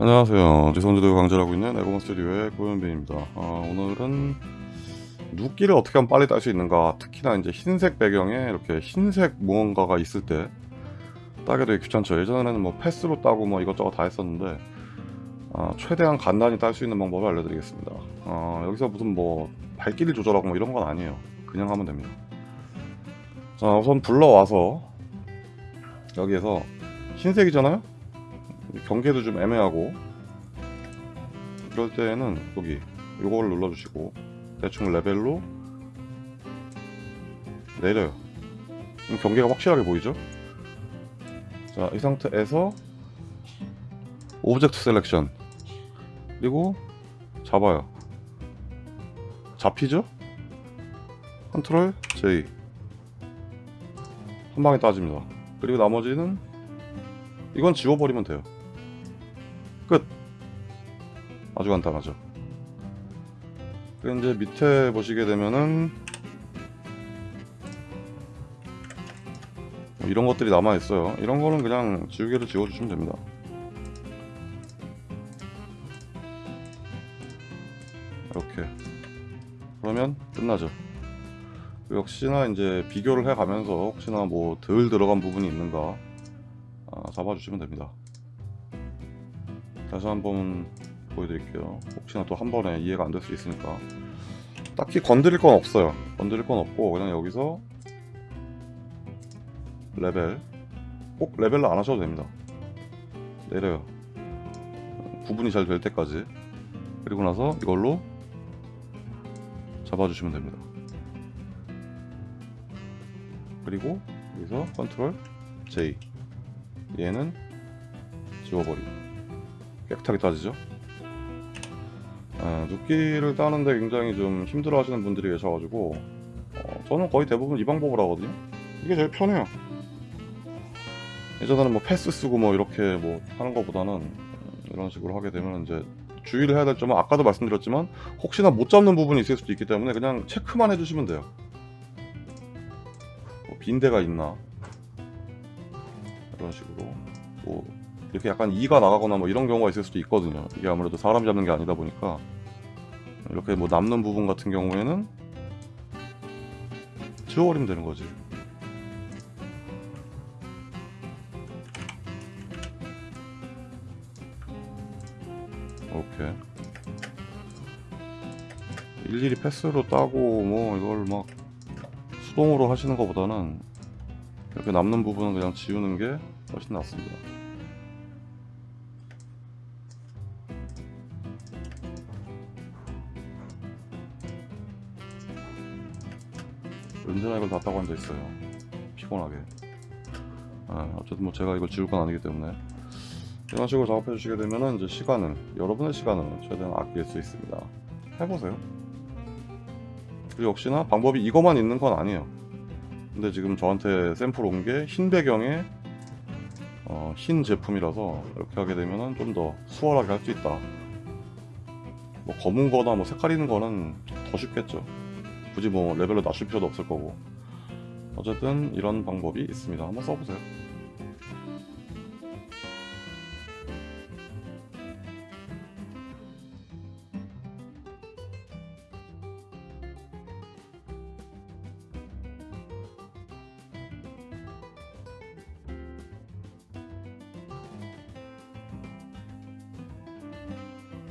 안녕하세요. 지성주도 강좌하고 있는 에고먼 스튜디오의 고현빈입니다. 아, 오늘은 눕기를 어떻게 하면 빨리 딸 수 있는가 특히나 이제 흰색 배경에 이렇게 흰색 무언가가 있을 때 따게 되게 귀찮죠. 예전에는 뭐 패스로 따고 뭐 이것저것 다 했었는데 아, 최대한 간단히 딸 수 있는 방법을 알려드리겠습니다. 아, 여기서 무슨 뭐 발길이 조절하고 뭐 이런 건 아니에요. 그냥 하면 됩니다. 자 우선 불러와서 여기에서 흰색이잖아요? 경계도 좀 애매하고 이럴 때는 여기 요걸 눌러주시고 대충 레벨로 내려요. 경계가 확실하게 보이죠? 자 이 상태에서 Object Selection. 그리고 잡아요. 잡히죠? 컨트롤 J 한 방에 따집니다. 그리고 나머지는 이건 지워버리면 돼요 끝. 아주 간단하죠. 그리고 이제 밑에 보시게 되면은 뭐 이런 것들이 남아 있어요. 이런 거는 그냥 지우개로 지워주시면 됩니다. 이렇게. 그러면 끝나죠. 역시나 이제 비교를 해 가면서 혹시나 뭐 덜 들어간 부분이 있는가 아, 잡아주시면 됩니다 다시 한번 보여드릴게요. 혹시나 또 한 번에 이해가 안 될 수 있으니까. 딱히 건드릴 건 없어요. 건드릴 건 없고 그냥 여기서 레벨. 꼭 레벨로 안 하셔도 됩니다. 내려요. 구분이 잘 될 때까지. 그리고 나서 이걸로 잡아주시면 됩니다. 그리고 여기서 컨트롤 J 얘는 지워버리고 깨끗하게 따지죠? 아, 눕기를 따는데 굉장히 좀 힘들어 하시는 분들이 계셔가지고 어, 저는 거의 대부분 이 방법을 하거든요. 이게 제일 편해요. 예전에는 뭐 패스 쓰고 뭐 이렇게 뭐 하는 것보다는 이런 식으로 하게 되면 이제 주의를 해야 될 점은 아까도 말씀드렸지만 혹시나 못 잡는 부분이 있을 수도 있기 때문에 그냥 체크만 해주시면 돼요. 뭐 빈대가 있나? 이런 식으로 뭐 이렇게 약간 이가 나가거나 뭐 이런 경우가 있을 수도 있거든요. 이게 아무래도 사람 잡는 게 아니다 보니까. 이렇게 뭐 남는 부분 같은 경우에는 지워버리면 되는 거지. 오케이. 일일이 패스로 따고 뭐 이걸 막 수동으로 하시는 것보다는 이렇게 남는 부분은 그냥 지우는 게 훨씬 낫습니다 언제나 이걸 다 따고 앉아있어요. 피곤하게. 아, 어쨌든 뭐 제가 이걸 지울 건 아니기 때문에. 이런 식으로 작업해 주시게 되면은 이제 시간은 여러분의 시간은 최대한 아낄 수 있습니다. 해보세요. 그리고 역시나 방법이 이거만 있는 건 아니에요. 근데 지금 저한테 샘플 온 게 흰 배경에 어, 흰 제품이라서 이렇게 하게 되면은 좀 더 수월하게 할 수 있다. 뭐 검은 거나 뭐 색깔 있는 거는 더 쉽겠죠 굳이 뭐 레벨로 낮출 필요도 없을 거고. 어쨌든 이런 방법이 있습니다. 한번 써보세요